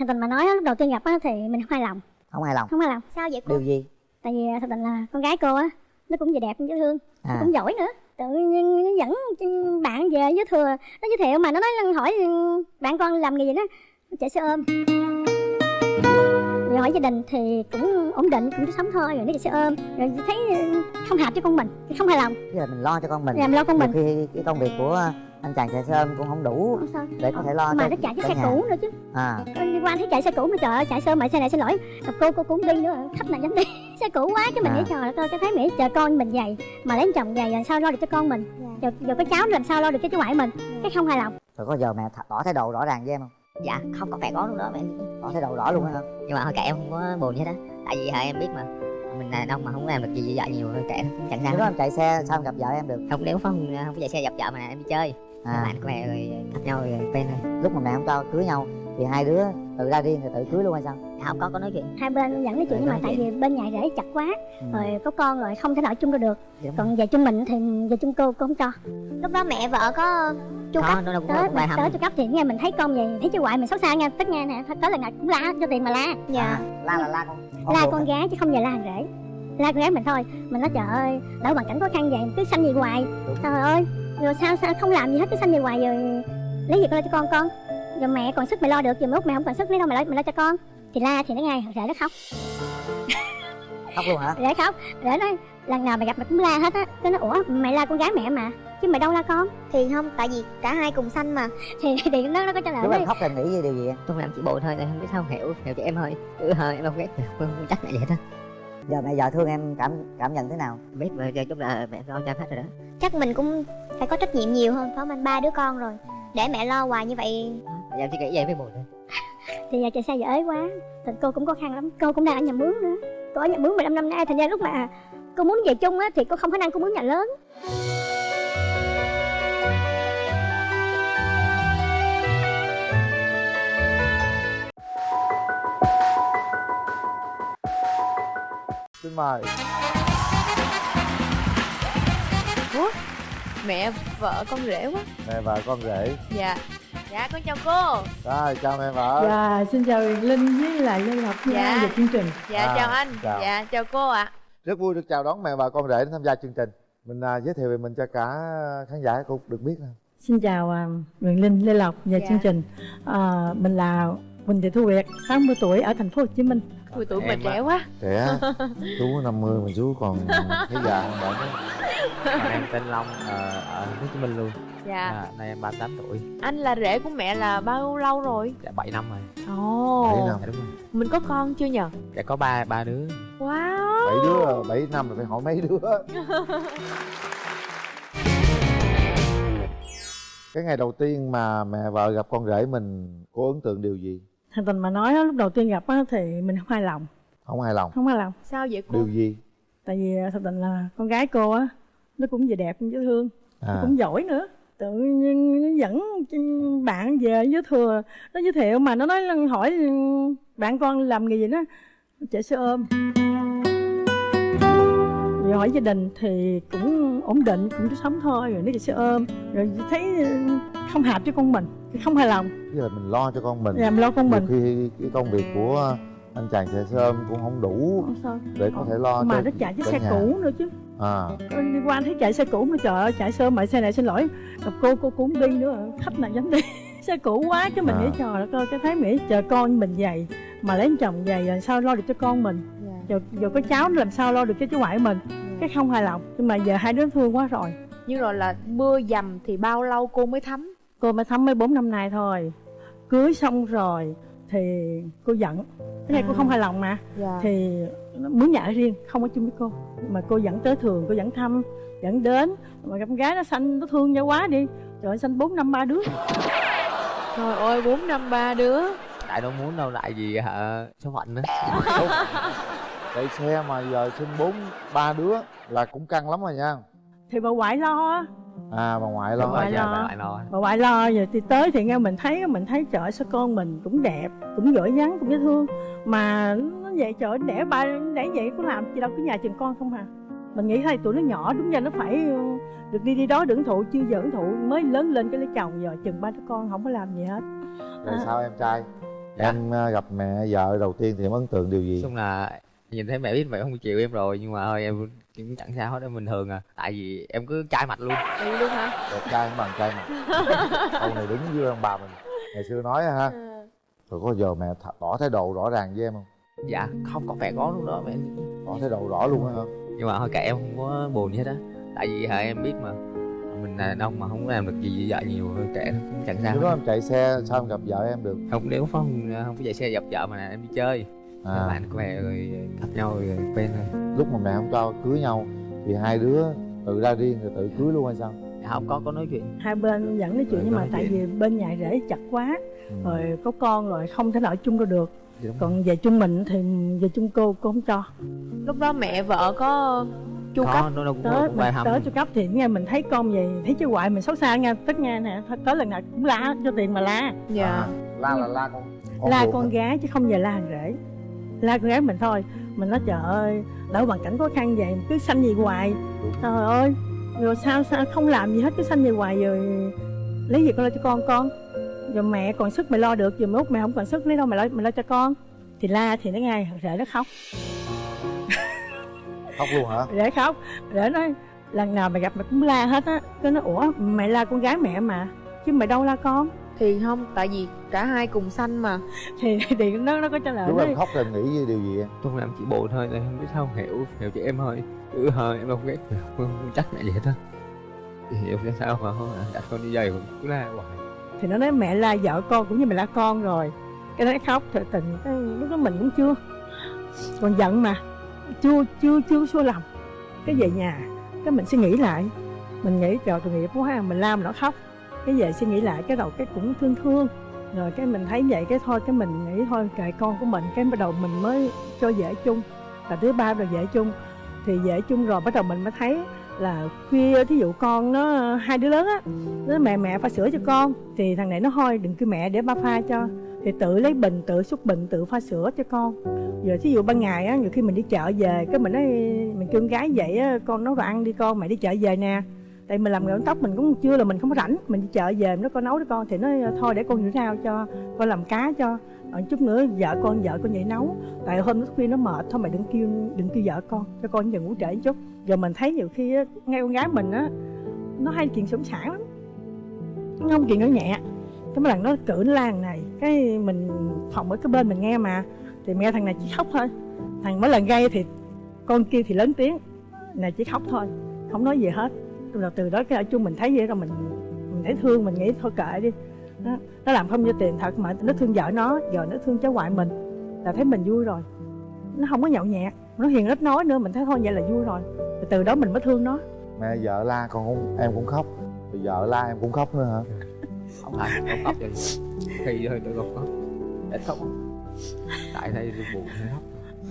thật tình mà nói lúc đầu tiên gặp á thì mình không hài lòng. Không hài lòng. Không hài lòng. Sao vậy cô? Điều gì? Tại vì thật tình là con gái cô á nó cũng vừa đẹp cũng dễ thương. Nó à. cũng giỏi nữa. Tự nhiên nó dẫn bạn về với thừa nó giới thiệu mà nó nói hỏi bạn con làm nghề gì đó chạy xe ôm. Rồi hỏi gia đình thì cũng ổn định cũng sống thôi rồi nó chạy xe ôm. Rồi thấy không hợp với con mình không hài lòng. Tức là mình lo cho con mình. Làm lo con mình. khi cái công việc của anh chàng chạy xe ôm cũng không đủ không để có thể lo mà cho nó chạy cái xe nhà. cũ nữa chứ. À. Đi qua thấy chạy xe cũ mà trời ơi chạy xe mà xe này xin lỗi. Gặp cô cô cũng đi nữa khách này dám đi. Xe cũ quá cái mình À. nghĩ trời ơi cái thấy mỹ chờ con mình dày mà lấy chồng dày làm sao lo được cho con mình? Dạ. giờ, giờ có cháu làm sao lo được cho chú ngoại mình? Cái không hài lòng. Rồi có giờ mẹ tỏ thái độ rõ ràng với em không? Dạ không có phải có luôn đó mẹ. Tỏ thái độ rõ luôn hả? Nhưng mà thôi kệ em không có buồn gì hết á. Tại vì hả, em biết mà. Mình đàn ông mà không làm được gì với vợ nhiều kệ chẳng lúc đó sao em chạy xe sao em gặp vợ em được? Không nếu không không có chạy xe gặp vợ mà em đi chơi à. bạn của mẹ rồi gặp nhau rồi quen thôi lúc mà mẹ không cho cưới nhau thì hai đứa tự ra riêng rồi tự cưới luôn hay sao? Dạ, không có có nói chuyện? Hai bên dẫn nói chuyện nhưng mà tại vì bên nhà rể chặt quá ừ. rồi có con rồi không thể nào chung được. Được Đúng còn về chung mình thì về chung cô cô không cho. Lúc đó mẹ vợ có chu cấp. nó cũng tới cũng hầm tới chu cấp thì nghe mình thấy con về thấy chú ngoại mình xấu xa nha. Tất nghe nè tới là ngày cũng la cho tiền mà la. Dạ. à, la là la con. Con la con gái chứ không về la hàng rể. La con gái mình thôi. Mình nói trời ơi đỡ hoàn cảnh khó khăn vậy cứ sanh gì hoài. Trời ơi rồi sao sao không làm gì hết cứ sanh gì hoài rồi lấy gì con lo cho con con? Rồi mẹ còn sức mày lo được giờ lúc mẹ không còn sức lấy đâu mà lo, mày lo cho con? Thì la thì nó ngay rể nó khóc. Khóc luôn hả? Rể khóc. Rể nói lần nào mày gặp mày cũng la hết á. Cái nó ủa mày la con gái mẹ mà chứ mày đâu la con? Thì không tại vì cả hai cùng xanh mà. Thì thì nó nó có trả lời lúc em khóc em nghĩ về điều gì tôi làm chỉ bộ thôi em không biết sao hiểu hiểu cho em thôi. Ừ, thôi em đâu biết không, không chắc là vậy đó giờ mẹ vợ thương em cảm cảm nhận thế nào? Biết mà giờ chút là mẹ lo cho em hết rồi đó. Chắc mình cũng phải có trách nhiệm nhiều hơn phải không anh? Ba đứa con rồi. Để mẹ lo hoài như vậy. Giờ em chỉ nghĩ vậy mới buồn thôi. Thì giờ chạy xe giờ ế quá. Thì cô cũng khó khăn lắm. Cô cũng đang ở nhà mướn nữa. Cô ở nhà mướn 15 năm nay thành ra lúc mà cô muốn về chung á thì cô không khả năng cô mướn nhà lớn xin mời. Mẹ vợ con rể quá. Mẹ vợ con rể. Dạ. Dạ con chào cô. Rồi chào mẹ vợ. Dạ, xin chào Huyền Linh với lại Lê Ngọc nha Dạ. về chương trình. dạ À, chào anh. chào. dạ chào cô ạ. Rất vui được chào đón mẹ vợ con rể đến tham gia chương trình. Mình à, giới thiệu về mình cho cả khán giả cũng được biết nè Xin chào à, Huyền Linh, Lê Lộc và Dạ. chương trình. À, mình là Quỳnh Thị Thu Việt, 60 tuổi ở thành phố Hồ Chí Minh. Ui tuổi mình trẻ quá. Trẻ chú 50 mà chú còn thấy già hơn bạn Còn em tên Long ờ, ở thành phố Hồ Chí Minh luôn. dạ. À, nay em 38 tuổi, anh là rể của mẹ là bao lâu rồi? Đã 7 năm rồi. ồ. Bảy năm. Dạ đúng rồi. mình có con chưa nhờ? Đã có ba ba đứa. wow. Bảy đứa bảy năm rồi phải hỏi mấy đứa. Cái ngày đầu tiên mà mẹ vợ gặp con rể mình có ấn tượng điều gì Thành tình mà nói á, lúc đầu tiên gặp á, thì mình không hài lòng, không hài lòng. Không hài lòng. sao vậy cô? Điều gì? Tại vì à, thật tình là con gái cô á, nó cũng vừa đẹp cũng dễ thương, à. cũng giỏi nữa. Tự nhiên nó dẫn bạn về với thừa, nó giới thiệu mà nó nói hỏi bạn con làm nghề gì đó, chạy xe ôm. Rồi hỏi gia đình thì cũng ổn định, cũng sống thôi, rồi nó chạy xe ôm, rồi thấy không hợp với con mình, không hài lòng, Tức là mình lo cho con mình. Làm lo con mình. Nhiều khi cái công việc của anh chàng chạy xe ôm cũng không đủ Không sao. để có thể lo mà cho nó chạy chiếc cả xe nhà. cũ nữa chứ. À. Đi qua thấy chạy xe cũ mà trời ơi chạy xe mà xe này xin lỗi. Gặp cô cô cũng đi nữa khách này dám đi. Xe cũ quá chứ mình À. nghĩ trời đất ơi cái thấy nghĩ chờ con mình dày mà lấy chồng dày rồi sao lo được cho con mình? Dạ. Giờ giờ có cháu làm sao lo được cho chú ngoại mình? Cái không hài lòng nhưng mà giờ hai đứa thương quá rồi. Nhưng rồi là mưa dầm thì bao lâu cô mới thấm cô mới thấm mới bốn năm nay thôi. Cưới xong rồi thì cô giận. Cái này cô À. không hài lòng mà. Dạ. Thì nó mướn nhà ở riêng không ở chung với cô. Mà cô dẫn tới thường cô dẫn thăm dẫn đến. Mà con gái nó xanh nó thương nhau quá đi. Trời ơi xanh bốn năm ba đứa. Trời ơi bốn năm ba đứa. Tại đâu muốn đâu lại gì hả? Số phận nữa. chạy xe mà giờ sinh bốn ba đứa là cũng căng lắm rồi nha. Thì bà ngoại lo. á à bà ngoại lo rồi, Ngoại lo. bà lại lo. bà ngoại lo rồi thì tới thì nghe mình thấy mình thấy trời sao con mình cũng đẹp cũng giỏi vắng cũng dễ thương mà nó vậy trời đẻ ba đẻ vậy có làm gì đâu cứ nhà chừng con không à mình nghĩ thôi tụi nó nhỏ đúng ra nó phải ừ, được đi đi đó hưởng thụ chưa giờ hưởng thụ mới lớn lên cái lấy chồng giờ chừng ba đứa con không có làm gì hết rồi À. sao em trai em à, gặp mẹ vợ đầu tiên thì em ấn tượng điều gì chung là nhìn thấy mẹ biết mẹ không chịu em rồi nhưng mà thôi em cũng chẳng sao hết em bình thường à. Tại vì em cứ chai mặt luôn. Đi luôn hả? Đẹp trai không bằng trai mà câu này đúng với ông bà mình. Ngày xưa nói ha. Rồi có giờ mẹ th- tỏ thái độ rõ ràng với em không? Dạ không có vẻ có lúc đó mẹ tỏ thái độ rõ luôn á hả? Nhưng mà thôi kệ em không có buồn gì hết á. Tại vì hả em biết mà. Mình là đàn ông mà không có làm được gì với vợ nhiều thôi kệ nó cũng chẳng sao lúc đó em chạy xe sao em gặp vợ em được? Không nếu không không có chạy xe dập vợ mà em đi chơi à. bạn của mẹ rồi gặp nhau rồi quen thôi lúc mà mẹ không cho cưới nhau thì hai đứa tự ra riêng rồi tự cưới luôn hay sao Dạ, không có có nói chuyện hai bên vẫn nói chuyện Rồi, nhưng mà tại chuyện. vì bên nhà rể chặt quá ừ. rồi có con rồi không thể nào ở chung đâu được đúng rồi. còn về chung mình thì về chung cô cô không cho lúc đó mẹ vợ có chu cấp có nó cũng, tới cũng mình tới cho cấp thì nghe mình thấy con về thấy chứ hoại mình xấu xa nha tất nghe nè tới lần nào cũng la cho tiền mà la dạ à, la là la con con la con hả? gái chứ không về la thằng rể la con gái mình thôi. Mình nói trời ơi đỡ hoàn cảnh khó khăn vậy cứ sanh gì hoài. Trời ơi rồi sao sao không làm gì hết cứ sanh gì hoài rồi lấy gì con lo cho con con? Rồi mẹ còn sức mày lo được rồi mốt mẹ không còn sức lấy đâu mày lo mày lo cho con? Thì la thì nó ngay rể nó khóc. Khóc luôn hả? Rể khóc. Rể nói lần nào mày gặp mày cũng la hết á. Cái nó ủa mày la con gái mẹ mà chứ mày đâu la con thì không? Tại vì cả hai cùng sanh mà. Thì thì nó nó có trả lời lúc em khóc em nghĩ điều gì em? Chung là em chỉ buồn thôi em không biết sao không? Hiểu hiểu chị em thôi. Chứ thôi em không ghét không, không trách mẹ gì hết á. Hiểu cho sao mà không à, đặt con đi giày cũng cứ la hoài. Thì nó nói mẹ la vợ con cũng như mày la con rồi. Cái đó nó khóc thật tình cái lúc đó mình cũng chưa. Còn giận mà. Chưa chưa chưa xua lòng. Cái về nhà cái mình suy nghĩ lại. Mình nghĩ trời tội nghiệp quá ha mình la mà nó khóc cái về suy nghĩ lại, cái đầu cái cũng thương thương. Rồi cái mình thấy vậy, cái thôi, cái mình nghĩ thôi, kệ con của mình. Cái bắt đầu mình mới cho dễ chung. Và thứ ba rồi dễ chung. Thì dễ chung rồi, bắt đầu mình mới thấy là khuya, thí dụ con nó, hai đứa lớn á, nó mẹ mẹ pha sữa cho con. Thì thằng này nó thôi, đừng kêu mẹ để ba pha cho. Thì tự lấy bình, tự xúc bình, tự pha sữa cho con. Giờ thí dụ ban ngày á, nhiều khi mình đi chợ về, cái mình nói, mình kêu con gái vậy á, con nấu đồ ăn đi con, mẹ đi chợ về nè tại mình làm nghề tóc mình cũng chưa là mình không có rảnh. Mình đi chợ về nó con nấu cho con. Thì nó ờ, thôi để con rửa rau cho con làm cá cho rồi chút nữa vợ con vợ con vậy nấu. Tại hôm nó khuya nó mệt thôi mày đừng kêu đừng kêu vợ con cho con giờ ngủ trễ chút. Giờ mình thấy nhiều khi á, ngay con gái mình á nó hay chuyện sủng sản lắm. Nó không chuyện nó nhẹ. Cái mấy lần nó cử nó la này. Cái mình phòng ở cái bên mình nghe mà. Thì mẹ thằng này chỉ khóc thôi. Thằng mỗi lần gây thì con kia thì lớn tiếng. Này chỉ khóc thôi. Không nói gì hết rồi từ đó cái ở chung mình thấy vậy rồi mình mình thấy thương mình nghĩ thôi kệ đi. Nó, nó làm không cho tiền thật mà nó thương vợ nó giờ nó thương cháu ngoại mình là thấy mình vui rồi. Nó không có nhậu nhẹt nó hiền ít nói nữa mình thấy thôi vậy là vui rồi. Rồi từ đó mình mới thương nó. Mẹ vợ la con cũng em cũng khóc. Rồi vợ la em cũng khóc nữa hả? Không phải không khóc vậy. Khi thôi tôi không khóc. Ít khóc. Tại đây tôi buồn hay khóc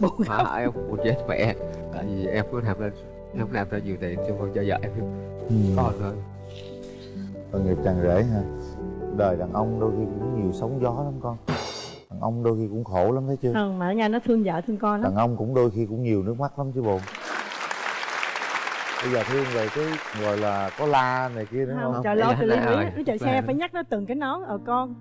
buồn mà hại em buồn chết mẹ. Tại vì em có làm lên không làm ra nhiều tiền cho con cho vợ em. Con thôi tội nghiệp chàng rể ha. Đời đàn ông đôi khi cũng nhiều sóng gió lắm con. Đàn ông đôi khi cũng khổ lắm thấy chưa? Không mà ở nhà nó thương vợ thương con lắm. Đàn ông cũng đôi khi cũng nhiều nước mắt lắm chứ bồn bây giờ thương về cái gọi là có la này kia nữa không, không? trời lo là từ hết lý nó chạy xe Là- phải nhắc nó từng cái nón ở con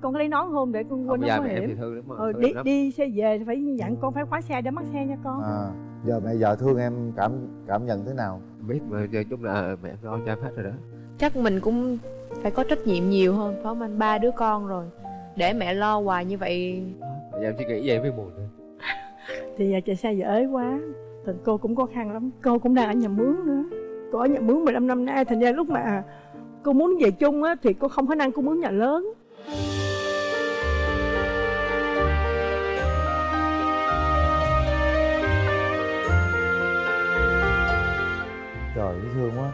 con có lấy nón không để con quên không nó có mẹ thì hiểm. thương lắm mà ờ, thương đi lắm. đi xe về phải dặn con phải khóa xe để mắc xe nha con. À giờ mẹ vợ thương em cảm cảm nhận thế nào? Biết mà giờ chung là mẹ em lo cho em hết rồi đó. Chắc mình cũng phải có trách nhiệm nhiều hơn phải không anh? Ba đứa con rồi. Để mẹ lo hoài như vậy. Giờ em suy nghĩ vậy mới buồn thôi. Thì giờ chạy xe giờ ế quá. Thì cô cũng khó khăn lắm. Cô cũng đang ở nhà mướn nữa. Cô ở nhà mướn 15 năm nay thành ra lúc mà cô muốn về chung á thì cô không khả năng cô mướn nhà lớn trời dễ thương quá.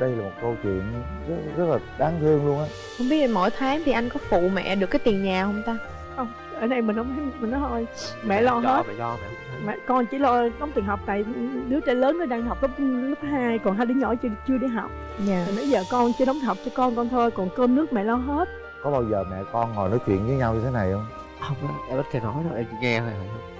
Đây là một câu chuyện rất rất là đáng thương luôn á. Không biết mỗi tháng thì anh có phụ mẹ được cái tiền nhà không ta? Không ở đây mình không mình nói thôi. Mẹ lo cho hết. mẹ cho mẹ con chỉ lo đóng tiền học tại đứa trai lớn nó đang học lớp lớp 2 còn hai đứa nhỏ chưa chưa đi học. Dạ. Thì nãy giờ con chưa đóng học cho con con thôi còn cơm nước mẹ lo hết. Có bao giờ mẹ con ngồi nói chuyện với nhau như thế này không? Không em ít khi nói đâu em chỉ nghe thôi.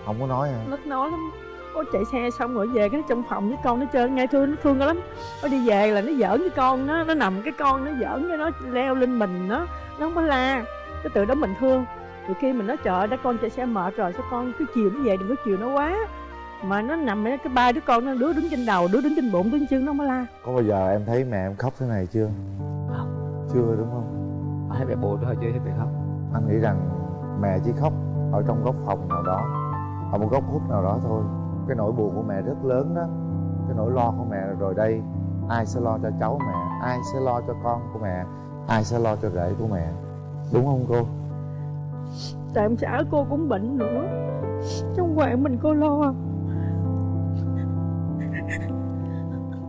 Không có nói hả? Nó nói lắm có chạy xe xong rồi về cái nó trong phòng với con nó chơi ngay thương nó thương nó lắm. Nó đi về là nó giỡn với con nó nó nằm cái con nó giỡn với nó leo lên mình nó nó không có la. Cái từ đó mình thương. Từ khi mình nói trời đã con chạy xe mệt rồi sao con cứ chiều nó về đừng có chiều nó quá. Mà nó nằm cái ba đứa con nó đứa đứng trên đầu đứa đứng trên bụng đứa trên chân nó mới la. Có bao giờ em thấy mẹ em khóc thế này chưa? Không. chưa đúng không? Thấy mẹ buồn thôi chứ thấy mẹ khóc. Anh nghĩ rằng mẹ chỉ khóc ở trong góc phòng nào đó ở một góc khuất nào đó thôi cái nỗi buồn của mẹ rất lớn đó. Cái nỗi lo của mẹ rồi đây ai sẽ lo cho cháu mẹ? Ai sẽ lo cho con của mẹ? Ai sẽ lo cho rể của mẹ? Đúng không cô? Tại ông xã cô cũng bệnh nữa. Trong quán mình cô lo.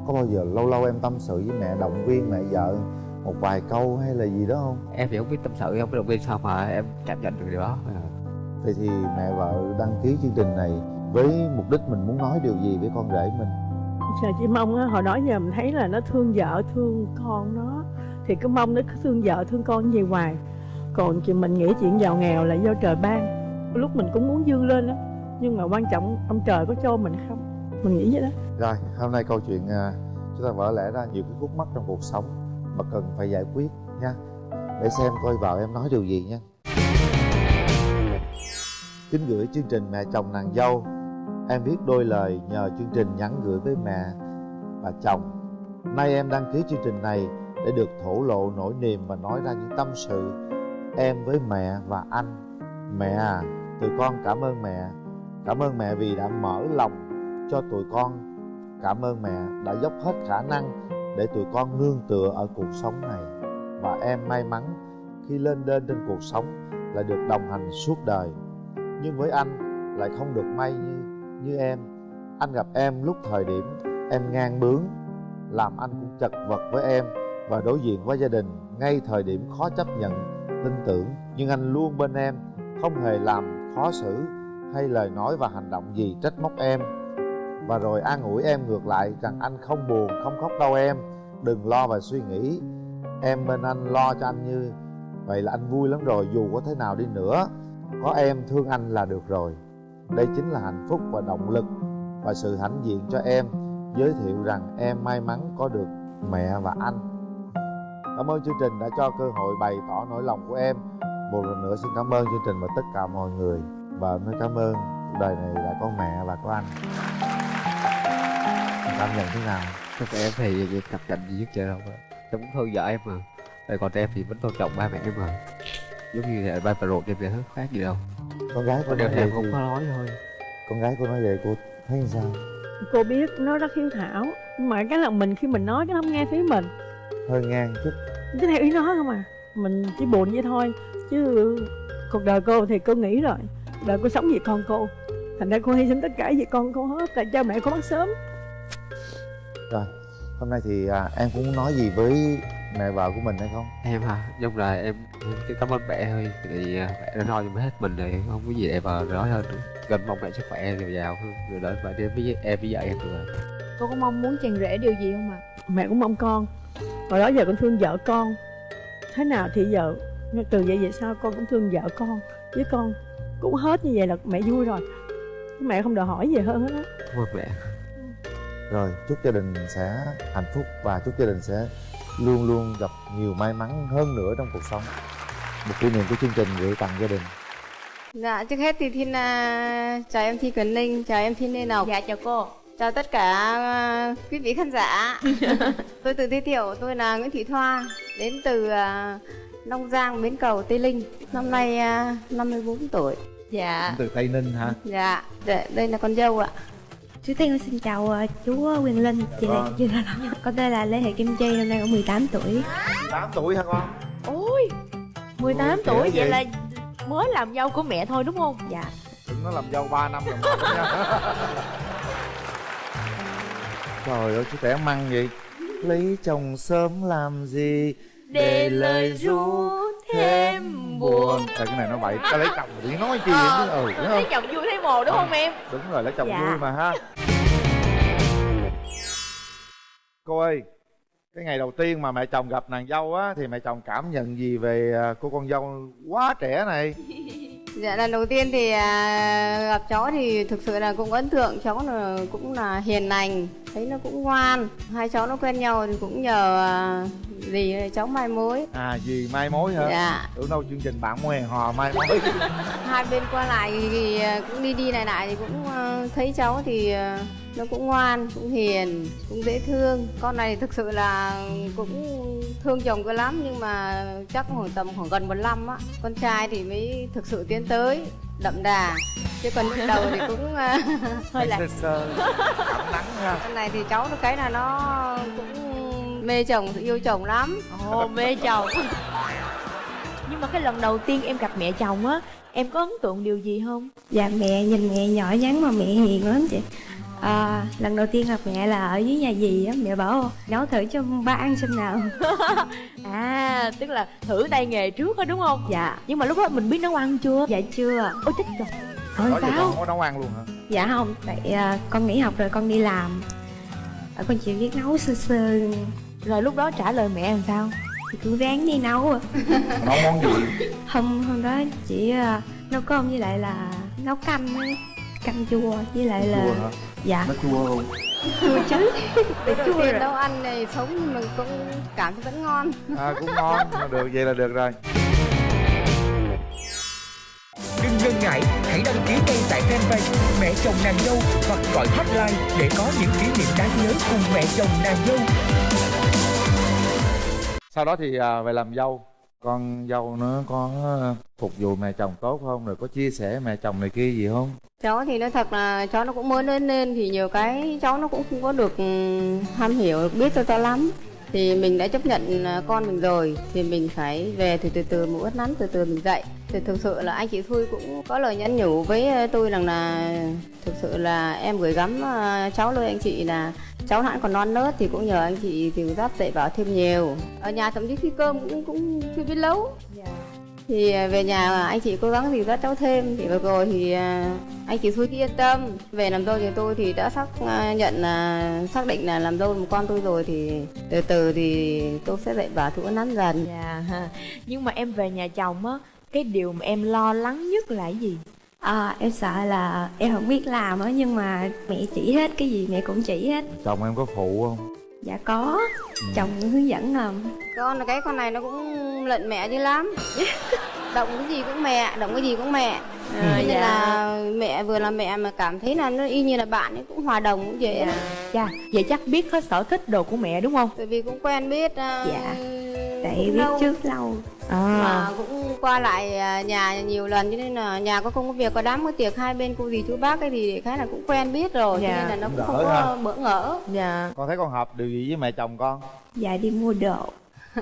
Có bao giờ lâu lâu em tâm sự với mẹ động viên mẹ vợ một vài câu hay là gì đó không? Em thì không biết tâm sự không biết động viên sao mà em cảm nhận được điều đó. Vậy thì mẹ vợ đăng ký chương trình này với mục đích mình muốn nói điều gì với con rể mình? Trời chỉ mong á, hồi đó giờ mình thấy là nó thương vợ thương con nó. Thì cứ mong nó cứ thương vợ thương con như hoài. Còn chị mình nghĩ chuyện giàu nghèo là do trời ban. Lúc mình cũng muốn vươn lên đó nhưng mà quan trọng ông trời có cho mình không? Mình nghĩ vậy đó. Rồi hôm nay câu chuyện à, chúng ta vỡ lẽ ra nhiều cái khúc mắc trong cuộc sống mà cần phải giải quyết nha. Để xem coi vợ em nói điều gì nha. Kính gửi chương trình mẹ chồng nàng dâu em viết đôi lời nhờ chương trình nhắn gửi với mẹ và chồng. Nay em đăng ký chương trình này để được thổ lộ nỗi niềm và nói ra những tâm sự em với mẹ và anh. Mẹ à tụi con cảm ơn mẹ. Cảm ơn mẹ vì đã mở lòng cho tụi con. Cảm ơn mẹ đã dốc hết khả năng để tụi con nương tựa ở cuộc sống này. Và em may mắn khi lên đên trên cuộc sống lại được đồng hành suốt đời. Nhưng với anh lại không được may như như em. Anh gặp em lúc thời điểm em ngang bướng, làm anh cũng chật vật với em và đối diện với gia đình ngay thời điểm khó chấp nhận, tin tưởng. Nhưng anh luôn bên em, không hề làm khó xử hay lời nói và hành động gì trách móc em. Và rồi an ủi em ngược lại rằng anh không buồn, không khóc đâu em. Đừng lo và suy nghĩ. Em bên anh lo cho anh như vậy là anh vui lắm rồi, dù có thế nào đi nữa. Có em thương anh là được rồi đây chính là hạnh phúc và động lực và sự hãnh diện cho em, giới thiệu rằng em may mắn có được mẹ và anh. Cảm ơn chương trình đã cho cơ hội bày tỏ nỗi lòng của em. Một lần nữa xin cảm ơn chương trình và tất cả mọi người. Và em nói cảm ơn cuộc đời này đã có mẹ và có anh. Cảm nhận thế nào? Các em thì cặp cạnh gì nhất trời đâu em cũng thương vợ em mà. Rồi còn em thì vẫn tôn trọng ba mẹ em mà. Giống như là ba bà ruột em vậy hết, khác gì đâu con gái Có cô nói thì vậy em không thì có nói thôi. con gái cô nói vậy cô thấy sao? Cô biết nó rất hiếu thảo nhưng mà cái là mình khi mình nói cái nó không nghe thấy mình. Hơi ngang chút. Cứ theo ý nó không à mình chỉ buồn vậy thôi chứ cuộc đời cô thì cô nghĩ rồi. Đời cô sống vì con cô thành ra cô hy sinh tất cả vì con cô hết tại cha mẹ cô mất sớm. Rồi hôm nay thì à, em cũng muốn nói gì với mẹ vợ của mình hay không? Em hả? Giống là em, em chỉ cảm ơn mẹ thôi. Thì à, mẹ đã lo cho hết mình rồi. Không có gì để mà nói hơn nữa. Gần mong mẹ sức khỏe dồi dào hơn. Rồi đợi mẹ em với em với vợ em rồi. Cô có mong muốn chàng rể điều gì không ạ? Mẹ cũng mong con. Hồi đó giờ con thương vợ con. Thế nào thì giờ từ vậy về sau con cũng thương vợ con. Với con cũng hết như vậy là mẹ vui rồi. Mẹ không đòi hỏi gì hơn hết á. Mẹ rồi chúc gia đình sẽ hạnh phúc và chúc gia đình sẽ luôn luôn gặp nhiều may mắn hơn nữa trong cuộc sống một kỷ niệm của chương trình gửi tặng gia đình Dạ, trước hết thì Thiên à, chào em Thi Quyền Linh, chào em Thi Lê Ngọc. dạ chào cô Chào tất cả à, quý vị khán giả. tôi tự giới thiệu, tôi là Nguyễn Thị Thoa, đến từ à, Long Giang, Bến Cầu, Tây Linh. Năm nay à, 54 tuổi. dạ từ tây ninh hả Dạ, đây, đây là con dâu ạ. Trước tiên xin chào ờ, chú Quyền Linh, chị Lê, chị Lộc. Con tên là Lê Thị Kim Chi, năm nay cũng 18 tuổi. 8 tuổi hả con ôi 18 Ôi, tuổi vậy vậy. là mới làm dâu của mẹ thôi đúng không Dạ. đừng nó làm dâu 3 năm rồi nha trời ơi chú trẻ măng vậy lấy chồng sớm làm gì để lời ru buồn. À, cái này nó bậy. Cái lấy chồng thì nói chi vậy chứ? Ừ lấy chồng vui thấy mồ đúng không em? đúng rồi lấy chồng Dạ. vui mà ha. Cô ơi cái ngày đầu tiên mà mẹ chồng gặp nàng dâu á thì mẹ chồng cảm nhận gì về à, cô con dâu quá trẻ này Dạ lần đầu tiên thì à, gặp cháu thì thực sự là cũng ấn tượng. Cháu là cũng là hiền lành thấy nó cũng ngoan. Hai cháu nó quen nhau thì cũng nhờ à, dì cháu mai mối. À gì mai mối hả? Dạ. tưởng đâu chương trình bạn mối hẹn hò mai mối. Hai bên qua lại thì, thì à, cũng đi đi lại lại thì cũng à, thấy cháu thì à, nó cũng ngoan cũng hiền cũng dễ thương. Con này thực sự là cũng thương chồng cơ lắm nhưng mà chắc khoảng tầm khoảng gần một năm á con trai thì mới thực sự tiến tới đậm đà. Chứ còn lúc đầu thì cũng à, hơi lạc sơ sơ ấm nắng ha. Con này thì cháu nó cái là nó cũng mê chồng yêu chồng lắm. Ồ mê chồng. Nhưng mà cái lần đầu tiên em gặp mẹ chồng á em có ấn tượng điều gì không? Dạ mẹ nhìn mẹ nhỏ nhắn mà mẹ hiền lắm chị à, Lần đầu tiên gặp mẹ là ở dưới nhà dì á Mẹ bảo nấu thử cho ba ăn xem nào. À tức là thử tay nghề trước á đúng không? Dạ. Nhưng mà lúc đó mình biết nấu ăn chưa? Dạ chưa. Ôi chết rồi. Rồi gì sao? con có nấu ăn luôn hả? Dạ không Tại à, con nghỉ học rồi con đi làm. À, Con chỉ biết nấu sơ sơ. Rồi lúc đó trả lời mẹ làm sao? Thì cũng ráng đi nấu à. nấu món gì? Hôm hôm đó chỉ à, nấu cơm với lại là nấu canh á. Canh chua với lại là chua hả Dạ. Nó chua không? Chua chứ. Đầu chua rồi. nấu ăn này sống mà cũng cảm thấy vẫn ngon. À cũng ngon. Mà được vậy là được rồi. Đừng ngần ngại, hãy đăng ký ngay tại fanpage Mẹ chồng nàng dâu hoặc gọi hotline để có những kỷ niệm đáng nhớ cùng mẹ chồng nàng dâu. sau đó thì à, về làm dâu con dâu nó có phục vụ mẹ chồng tốt không? Rồi có chia sẻ mẹ chồng này kia gì không? Cháu thì nói thật là cháu nó cũng mới lớn lên thì nhiều cái cháu nó cũng không có được tham ham hiểu, biết cho cháu lắm thì mình đã chấp nhận à, con mình rồi, thì mình phải về thì từ từ một uất nắn, từ từ mình dạy. Thì thực sự là anh chị Thui cũng có lời nhắn nhủ với à, tôi rằng là thực sự là em gửi gắm à, cháu lời anh chị là cháu hãng còn non nớt thì cũng nhờ anh chị thì giáp dạy bảo thêm nhiều. Ở nhà thậm chí khi cơm cũng cũng chưa biết nấu. Dạ thì à, về nhà anh chị cố gắng dìu dắt cháu thêm. Thì vừa rồi thì à, anh chị Thui cứ yên tâm. Về làm dâu thì tôi thì đã xác à, nhận là xác định là làm dâu một con tôi rồi thì từ từ thì tôi sẽ dạy bảo thủ nắn dần. Dạ ha. nhưng mà em về nhà chồng á cái điều mà em lo lắng nhất là cái gì? À, Em sợ là em không biết làm á Nhưng mà mẹ chỉ hết cái gì mẹ cũng chỉ hết. Chồng em có phụ không Dạ có Chồng hướng dẫn ngầm con là cái con này nó cũng lận mẹ dữ lắm động cái gì cũng mẹ động cái gì cũng mẹ à, nên dạ. là mẹ vừa là mẹ mà cảm thấy là nó y như là bạn ấy cũng hòa đồng cũng dễ lắm. dạ vậy chắc biết hết sở thích đồ của mẹ đúng không tại vì cũng quen biết uh, Dạ. Tại biết trước. lâu. À. Mà cũng qua lại à, nhà nhiều lần cho nên là nhà có công có việc có đám có tiệc hai bên cô dì chú bác ấy thì khá là cũng quen biết rồi cho Dạ. nên là nó cũng không có ha. bỡ ngỡ. Dạ. Con thấy con hợp điều gì với mẹ chồng con? Dạ đi mua đồ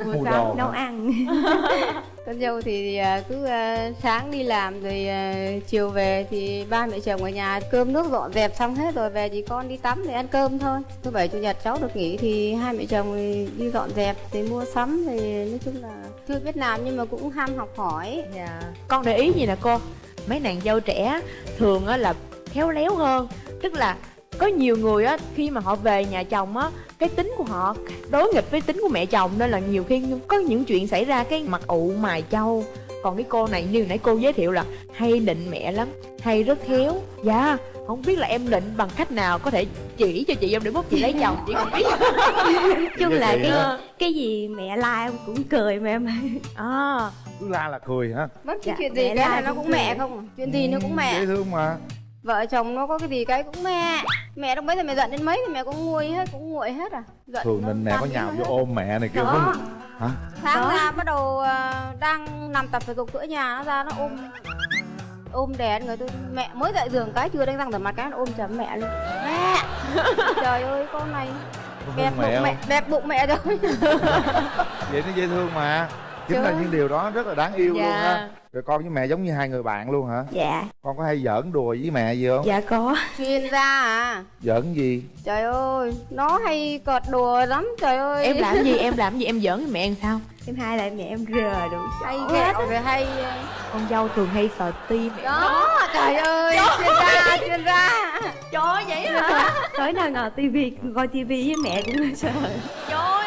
mua đồ Nấu hả? ăn. Con dâu thì à, cứ à, sáng đi làm rồi à, chiều về thì ba mẹ chồng ở nhà cơm nước dọn dẹp xong hết rồi về chỉ con đi tắm để ăn cơm thôi. Thứ bảy chủ nhật cháu được nghỉ thì hai mẹ chồng thì đi dọn dẹp thì mua sắm thì nói chung là chưa biết làm nhưng mà cũng ham học hỏi. Dạ. Con để ý gì nè cô? Mấy nàng dâu trẻ thường á là khéo léo hơn. Tức là có nhiều người á khi mà họ về nhà chồng á cái tính của họ đối nghịch với tính của mẹ chồng nên là nhiều khi có những chuyện xảy ra cái mặt ụ mài châu còn cái cô này như nãy cô giới thiệu là hay định mẹ lắm hay rất khéo. Dạ không biết là em định bằng cách nào có thể chỉ cho chị em để mốt chị lấy chồng chị không biết. Nói chung là cái hả? cái gì mẹ la em cũng cười mà em. À. Cứ la là cười hả? Bất cứ Dạ, chuyện gì mẹ cái la là nó cũng cũng cười. mẹ không? À? chuyện gì nó cũng mẹ? Dễ thương mà vợ chồng nó có cái gì cái cũng mẹ. Mẹ lúc mấy thì mẹ giận đến mấy thì mẹ cũng nguôi hết cũng nguội hết à. Giận thường nó nên mẹ có nhào vô ôm mẹ này kêu có hả? Sáng ra bắt đầu à, đang nằm tập thể dục giữa nhà nó ra nó ôm. Ôm đè người tôi. Mẹ mới dậy giường cái chưa đánh răng rửa mặt cái nó ôm chầm mẹ luôn. Mẹ! Trời ơi con này mẹ bụng mẹ không? đẹp bụng mẹ rồi. Vậy nó dễ thương mà. Chính là Chứ. những điều đó rất là đáng yêu luôn Dạ. ha rồi con với mẹ giống như hai người bạn luôn hả? Dạ. Con có hay giỡn đùa với mẹ gì không? Dạ có. Chuyên gia à? Giỡn gì? Trời ơi nó hay cợt đùa lắm trời ơi. Em làm gì em làm gì em giỡn với mẹ làm sao? Em hai lại mẹ em rờ đủ hay ghẹo rồi hay con dâu thường hay sờ tim mẹ. Đó trời ơi chuyên gia chuyên gia. Trời vậy hả? Tối nào ngồi tivi coi tivi với mẹ cũng sợ. Trời là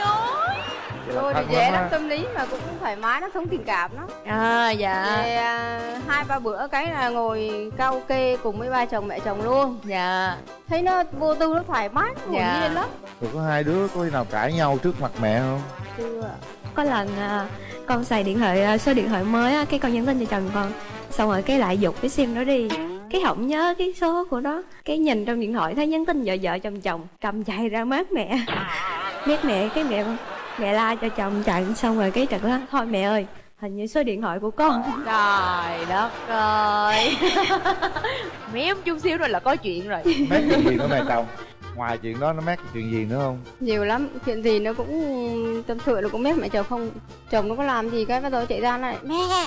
tôi thì dễ lắm lắm tâm lý mà cũng thoải mái nó sống tình cảm nó à dạ. Thì, à, hai ba bữa cái là ngồi karaoke cùng với ba chồng mẹ chồng luôn. Dạ. Thấy nó vô tư nó thoải mái nó hồn Dạ. nhiên lên lắm. Rồi có hai đứa có khi nào cãi nhau trước mặt mẹ không? chưa có lần à, con xài điện thoại à, số điện thoại mới á cái con nhắn tin cho chồng con. Xong rồi cái lại dục cái sim nó đi. Cái không nhớ cái số của nó. Cái nhìn trong điện thoại thấy nhắn tin vợ vợ chồng chồng cầm chạy ra mát mẹ. Mét mẹ cái mẹ mẹ la cho chồng chạy xong rồi cái trật đó thôi mẹ ơi hình như số điện thoại của con. Trời đất ơi. Mém chút xíu rồi là có chuyện rồi. Mét chuyện gì nữa mẹ chồng? Ngoài chuyện đó nó mét chuyện gì nữa không? nhiều lắm chuyện gì nó cũng tâm sự nó cũng biết mẹ chồng không chồng nó có làm gì cái bắt đầu chạy ra nó lại mẹ!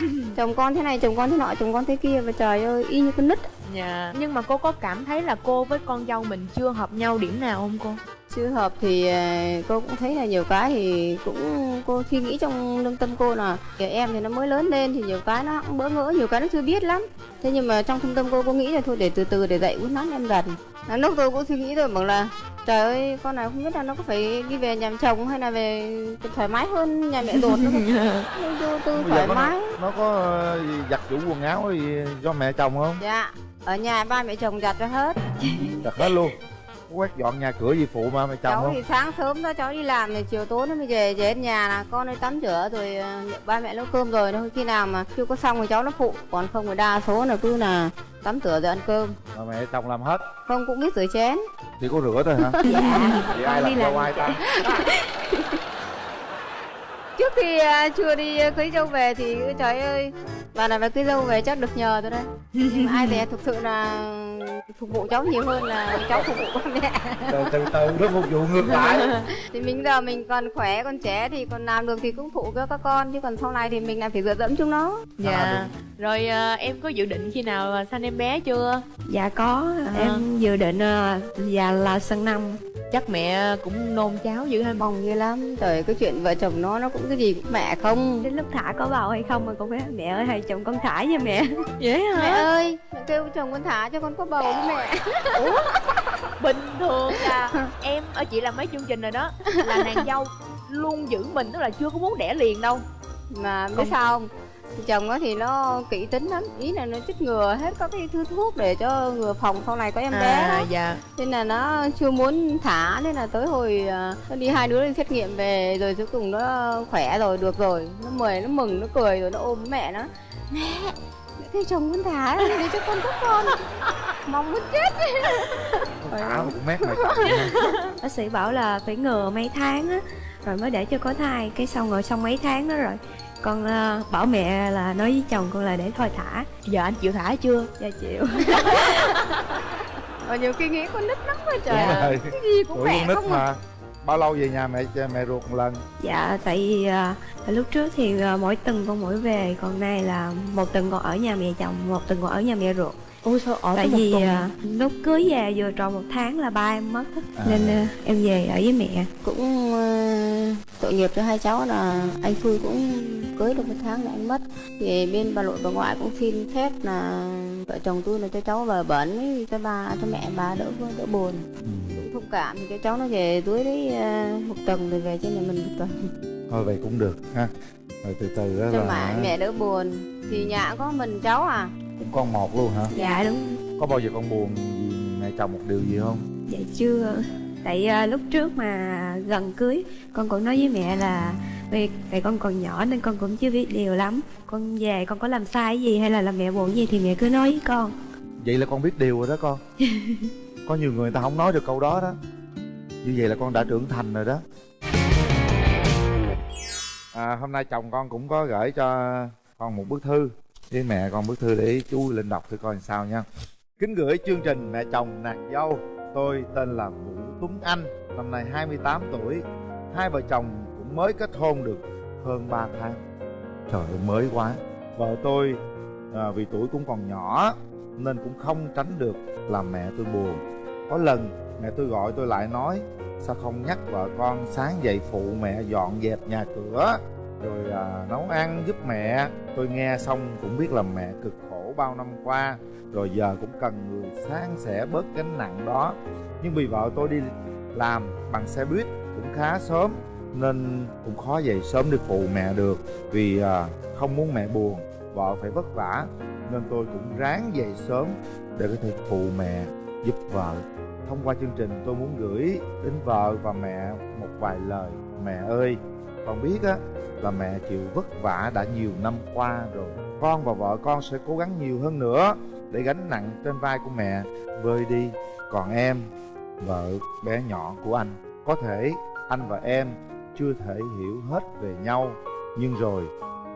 Chồng con thế này chồng con thế nọ chồng con thế kia và trời ơi y như con nít. Dạ. Nhưng mà cô có cảm thấy là cô với con dâu mình chưa hợp nhau điểm nào không cô chưa hợp thì à, cô cũng thấy là nhiều cái thì cũng cô suy nghĩ trong lương tâm cô là kìa em thì nó mới lớn lên thì nhiều cái nó cũng bỡ ngỡ nhiều cái nó chưa biết lắm. Thế nhưng mà trong thâm tâm cô cô nghĩ là thôi để từ từ để dạy uốn nắn em dần. Lúc tôi cũng suy nghĩ rồi bảo là trời ơi con này không biết là nó có phải đi về nhà chồng hay là về thoải mái hơn nhà mẹ ruột nó không? Vô tư Bây giờ thoải mái nó, nó có ờ, gì giặt chủ quần áo gì do mẹ chồng không? dạ ở nhà ba mẹ chồng giặt cho hết. Giặt hết luôn quét dọn nhà cửa gì phụ mà mẹ chồng cháu không? thì sáng sớm đó cháu đi làm thì chiều tối nó mới về về đến nhà là con ơi tắm rửa rồi ờ, ba mẹ nấu cơm rồi thôi khi nào mà chưa có xong thì cháu nó phụ còn không thì đa số là cứ là tắm rửa rồi ăn cơm Mà mẹ chồng làm hết không cũng biết rửa chén Chỉ có rửa thôi hả? dạ Vậy ai làm làm ai ta? trước khi à, chưa đi cưới dâu về thì trời ơi bà này bà cưới dâu về chắc được nhờ tôi đây nhưng mà ai về thực sự là phục vụ cháu nhiều hơn là cháu phục vụ ba mẹ. Từ từ từ nó phục vụ ngược lại. Thì mình giờ mình còn khỏe còn trẻ thì còn làm được thì cũng phụ cho các con chứ còn sau này thì mình lại phải dựa dẫm chúng nó. Dạ rồi à, em có dự định khi nào à, sanh em bé chưa? Dạ có À. em dự định à, dạ là sân năm. Chắc mẹ cũng nôn cháo dữ hay mong ghê lắm trời cái chuyện vợ chồng nó nó cũng cái gì cũng mẹ không. Đến lúc thả có bầu hay không mà con bé mẹ ơi hay chồng con thả nha mẹ. Vậy mẹ hả ơi. Mẹ kêu chồng con thả cho con có bầu mẹ ủa? Bình thường là em ở chị làm mấy chương trình rồi đó là nàng dâu luôn giữ mình tức là chưa có muốn đẻ liền đâu. Mà biết sao không? Chồng nó thì nó kỹ tính lắm ý là nó chích ngừa hết các cái thứ thuốc để cho ngừa phòng sau này có em bé à đó. dạ. Nên là nó chưa muốn thả nên là tới hồi à, nó đi hai đứa đi xét nghiệm về rồi cuối cùng nó khỏe rồi được rồi. Nó mời nó mừng nó cười rồi nó ôm mẹ nó. Mẹ! Mẹ kêu chồng con thả để cho con có con mong muốn chết Thả một mét mẹ chồng nha. bác sĩ bảo là phải ngừa mấy tháng á rồi mới để cho có thai. Cái xong rồi xong mấy tháng đó rồi. Con à, bảo mẹ là nói với chồng con là để thôi thả. Giờ anh chịu thả chưa? Dạ chịu. Và nhiều khi nghĩ con nít lắm quá trời. Đúng rồi. cái gì cũng Tuổi mẹ con nít không à. mà. Bao lâu về nhà mẹ mẹ ruột một lần? dạ tại vì à, lúc trước thì à, mỗi tuần con mỗi về. Còn nay là một tuần con ở nhà mẹ chồng một tuần con ở nhà mẹ ruột ôi sao ở tại vì tuần à, lúc cưới về vừa tròn một tháng là ba em mất. À. nên à, em về ở với mẹ. Cũng ờ, tội nghiệp cho hai cháu là anh Phui cũng cưới được một tháng là anh mất. Thì bên bà nội bà ngoại cũng xin phép là vợ chồng tôi là cho cháu vào bẩn với cho ba cho mẹ bà đỡ đỡ buồn. Cũng thông cảm thì cho cháu nó về dưới đấy ờ, một tuần rồi về trên nhà mình một tuần. Thôi vậy cũng được ha. Rồi từ từ đó cho là mẹ mẹ đỡ buồn. Thì nhà có mình cháu à Cũng con một luôn hả? dạ đúng. Có bao giờ con buồn vì mẹ chồng một điều gì không? dạ chưa. Tại à, lúc trước mà gần cưới con cũng nói với mẹ là vì tại con còn nhỏ nên con cũng chưa biết điều lắm. Con về con có làm sai gì hay là làm mẹ buồn gì thì mẹ cứ nói với con. Vậy là con biết điều rồi đó con. Có nhiều người ta không nói được câu đó đó. Như vậy là con đã trưởng thành rồi đó. À, Hôm nay chồng con cũng có gửi cho con một bức thư với mẹ con bức thư để chú Linh đọc thử coi làm sao nha. Kính gửi chương trình Mẹ chồng nàng dâu. Tôi tên là Vũ Tuấn Anh Năm nay 28 tuổi. Hai vợ chồng cũng mới kết hôn được hơn 3 tháng. Trời ơi mới quá. Vợ tôi à, vì tuổi cũng còn nhỏ Nên cũng không tránh được làm mẹ tôi buồn. Có lần mẹ tôi gọi tôi lại nói Sao không nhắc vợ con sáng dậy phụ mẹ dọn dẹp nhà cửa? Rồi à, nấu ăn giúp mẹ. Tôi nghe xong cũng biết là mẹ cực khổ bao năm qua. Rồi giờ cũng cần người sáng sẻ bớt gánh nặng đó. Nhưng vì vợ tôi đi làm bằng xe buýt cũng khá sớm nên cũng khó dậy sớm để phụ mẹ được. Vì à, không muốn mẹ buồn vợ phải vất vả nên tôi cũng ráng dậy sớm để có thể phụ mẹ giúp vợ. Thông qua chương trình tôi muốn gửi đến vợ và mẹ một vài lời. Mẹ ơi con biết á, là mẹ chịu vất vả đã nhiều năm qua rồi. Con và vợ con sẽ cố gắng nhiều hơn nữa để gánh nặng trên vai của mẹ. Vơi đi, còn em, vợ, bé nhỏ của anh, có thể anh và em chưa thể hiểu hết về nhau. Nhưng rồi,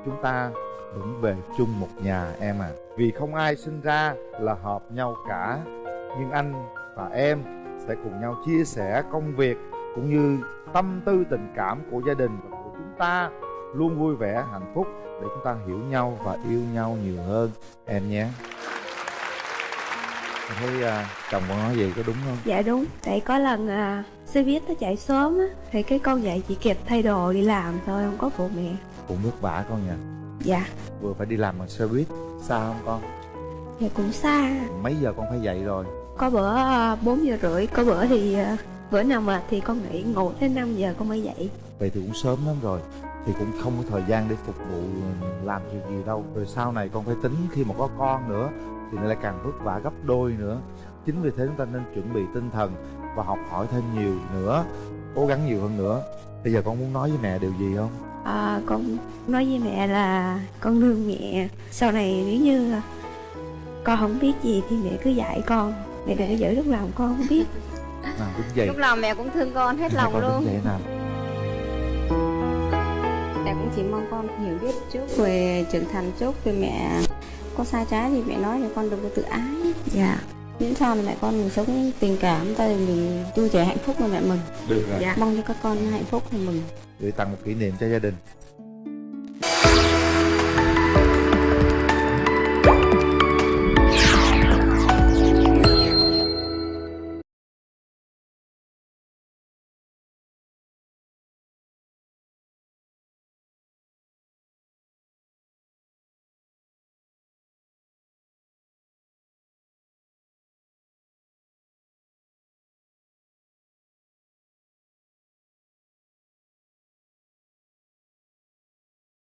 chúng ta vẫn về chung một nhà em à. Vì không ai sinh ra là hợp nhau cả, nhưng anh và em sẽ cùng nhau chia sẻ công việc cũng như tâm tư tình cảm của gia đình. và chúng ta luôn vui vẻ hạnh phúc để chúng ta hiểu nhau và yêu nhau nhiều hơn. Em nhé. Em thấy à, chồng con nói gì có đúng không? Dạ đúng. Tại có lần à, xe buýt nó chạy sớm á Thì cái con dậy chỉ kịp thay đồ đi làm thôi Không có phụ mẹ. Cũng vất vả con nhỉ? Dạ. Vừa phải đi làm bằng xe buýt xa không con? Dạ cũng xa. Mấy giờ con phải dậy rồi? Có bữa à, 4 giờ rưỡi Có bữa thì à, bữa nào mệt thì con nghỉ ngủ tới 5 giờ con mới dậy vậy thì cũng sớm lắm rồi. Thì cũng không có thời gian để phục vụ làm chuyện gì đâu. Rồi sau này con phải tính khi mà có con nữa thì nó lại càng vất vả gấp đôi nữa. Chính vì thế chúng ta nên chuẩn bị tinh thần và học hỏi thêm nhiều nữa cố gắng nhiều hơn nữa. Bây giờ con muốn nói với mẹ điều gì không? À, Con nói với mẹ là con thương mẹ. Sau này nếu như con không biết gì thì mẹ cứ dạy con. Mẹ đừng có giữ lúc lòng con không biết. Nào đứng dậy. Lúc nào mẹ cũng thương con hết Hai lòng con luôn. dậy nào. mẹ cũng chỉ mong con hiểu biết trước về trưởng thành trước về mẹ. Có sai trái thì mẹ nói cho con đừng có tự ái. Dạ. Miễn sao là mẹ con mình sống tình cảm ta thì mình vui vẻ hạnh phúc với mẹ mình được rồi. Mong cho các con hạnh phúc thì mừng. Gửi tặng một kỷ niệm cho gia đình